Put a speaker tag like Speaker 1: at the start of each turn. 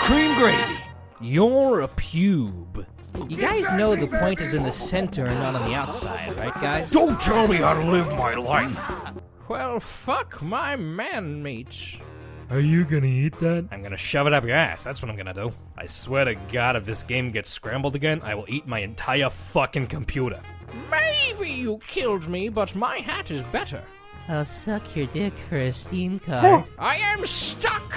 Speaker 1: Cream gravy.
Speaker 2: You're a pube. You guys know the point is in the center and not on the outside, right guys?
Speaker 3: Don't tell me how to live my life.
Speaker 2: Well, fuck my man meats.
Speaker 3: Are you gonna eat that?
Speaker 2: I'm gonna shove it up your ass. That's what I'm gonna do. I swear to God, if this game gets scrambled again, I will eat my entire fucking computer. Maybe you killed me, but my hat is better.
Speaker 4: I'll suck your dick for a Steam card.
Speaker 2: Oh, I am stuck.